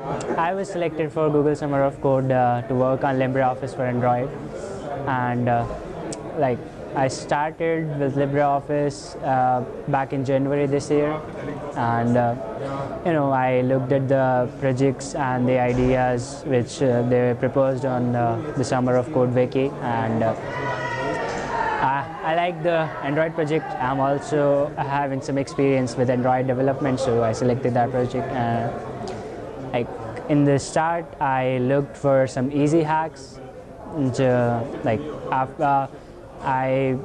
I was selected for Google Summer of Code uh, to work on LibreOffice for Android, and uh, like I started with LibreOffice uh, back in January this year, and uh, you know I looked at the projects and the ideas which uh, they proposed on uh, the Summer of Code wiki, and I, I like the Android project. I'm also having some experience with Android development, so I selected that project. Uh, like in the start, I looked for some easy hacks. Uh, like after I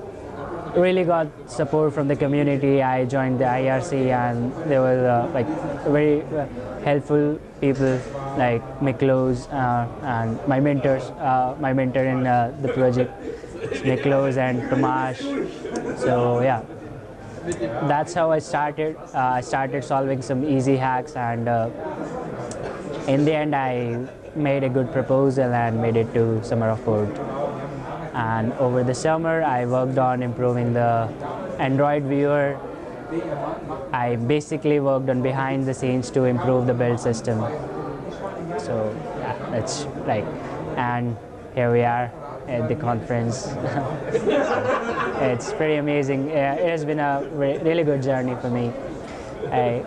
really got support from the community, I joined the IRC, and there were uh, like very uh, helpful people like Miklos uh, and my mentors, uh, my mentor in uh, the project, Miklos and Tomasz. So yeah, that's how I started. Uh, I started solving some easy hacks, and uh, in the end, I made a good proposal and made it to Summer of Code. And over the summer, I worked on improving the Android viewer. I basically worked on behind the scenes to improve the build system. So yeah, that's like, and here we are at the conference. It's pretty amazing. It has been a re- really good journey for me. I,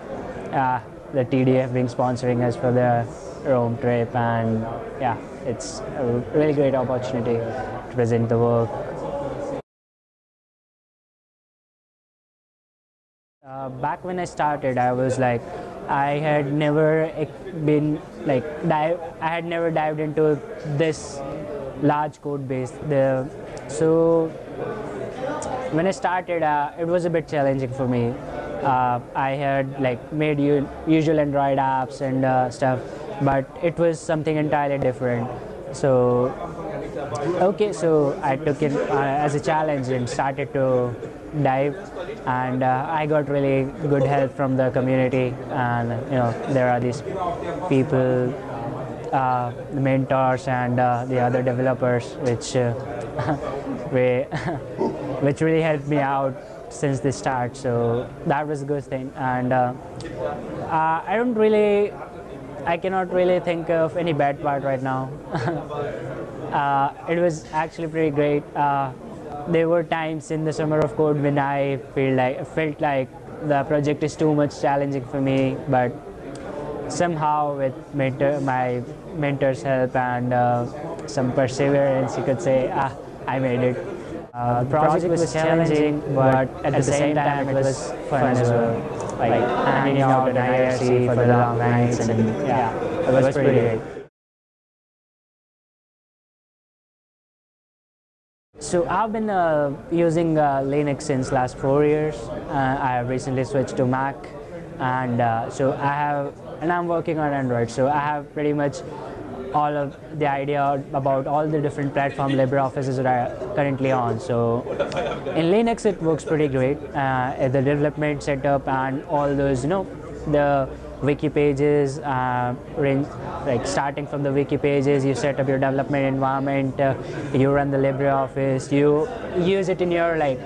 uh, the TDF being sponsoring us for the Rome trip, and yeah, it's a really great opportunity to present the work. Uh, back when I started, I was like, I had never been like dive. I had never dived into this large code base. The so when I started, uh, it was a bit challenging for me. Uh, I had like made usual Android apps and uh, stuff, but it was something entirely different. So okay, so I took it uh, as a challenge and started to dive, and uh, I got really good help from the community. And you know, there are these people, uh, the mentors, and uh, the other developers, which uh, we, which really helped me out since the start. So that was a good thing, and uh, uh, I don't really. I cannot really think of any bad part right now. uh, it was actually pretty great. Uh, there were times in the summer of code when I feel like felt like the project is too much challenging for me, but somehow with mentor, my mentor's help and uh, some perseverance, you could say, ah, I made it. Uh, the project was challenging, but at the same time it was fun as well. Like hanging out at IRC for the long nights, and yeah, it was pretty great. So I've been uh, using uh, Linux since last four years. Uh, I have recently switched to Mac, and uh, so I have, and I'm working on Android. So I have pretty much all of the idea about all the different platform LibreOffice is currently on. So in Linux it works pretty great. Uh, the development setup and all those, you know, the wiki pages, uh, like starting from the wiki pages, you set up your development environment, uh, you run the LibreOffice, you use it in your like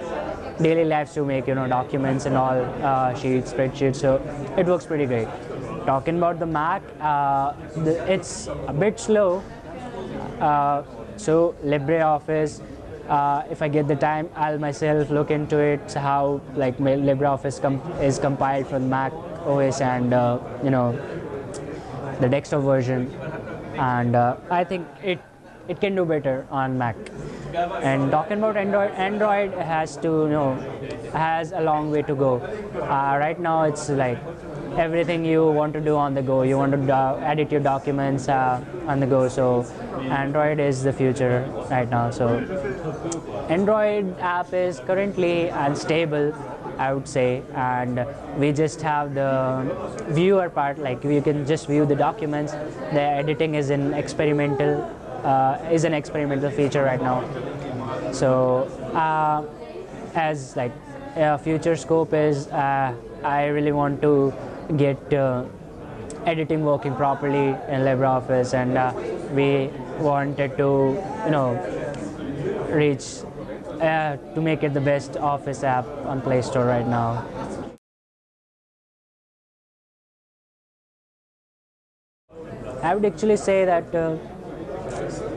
daily lives to make you know documents and all uh, sheets, spreadsheets. So it works pretty great. Talking about the Mac, uh, the, it's a bit slow. Uh, so LibreOffice, uh, if I get the time, I'll myself look into it. How like LibreOffice com- is compiled for Mac OS and uh, you know the desktop version, and uh, I think it it can do better on Mac. And talking about Android, Android has to you know has a long way to go. Uh, right now, it's like everything you want to do on the go. You want to edit your documents uh, on the go. So Android is the future right now. So Android app is currently unstable. I would say, and we just have the viewer part. Like you can just view the documents. The editing is an experimental uh, is an experimental feature right now. So uh, as like a future scope is, uh, I really want to get uh, editing working properly in LibreOffice, and uh, we wanted to you know reach uh, to make it the best Office app on Play Store right now. I would actually say that uh,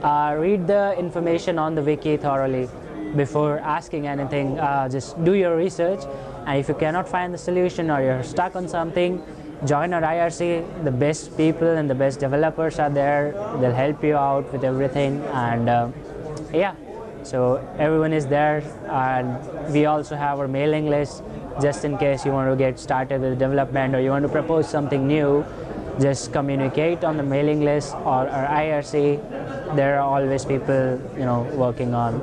uh, read the information on the wiki thoroughly before asking anything. Uh, just do your research, and if you cannot find the solution or you're stuck on something, join our IRC. The best people and the best developers are there. They'll help you out with everything, and uh, yeah. So everyone is there, and we also have our mailing list just in case you want to get started with development or you want to propose something new. Just communicate on the mailing list or our IRC. There are always people, you know, working on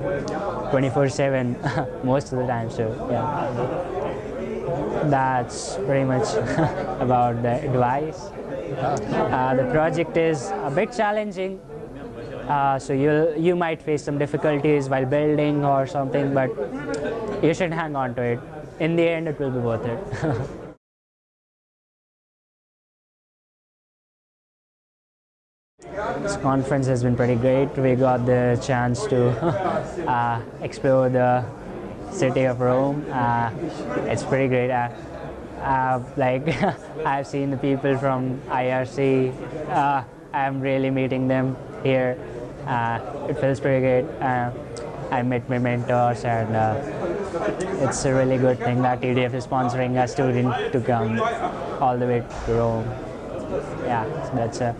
24/7 most of the time. So yeah, that's pretty much about the advice. Uh, the project is a bit challenging, uh, so you you might face some difficulties while building or something, but you should hang on to it. In the end, it will be worth it. this conference has been pretty great. We got the chance to uh, explore the city of Rome. Uh, it's pretty great. Uh, uh, like I've seen the people from IRC. Uh, I'm really meeting them here. Uh, it feels pretty great. Uh, I met my mentors, and it's a really good thing that TDF is sponsoring a student to come all the way to Rome. Yeah, so that's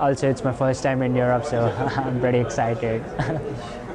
also it's my first time in Europe, so I'm pretty excited.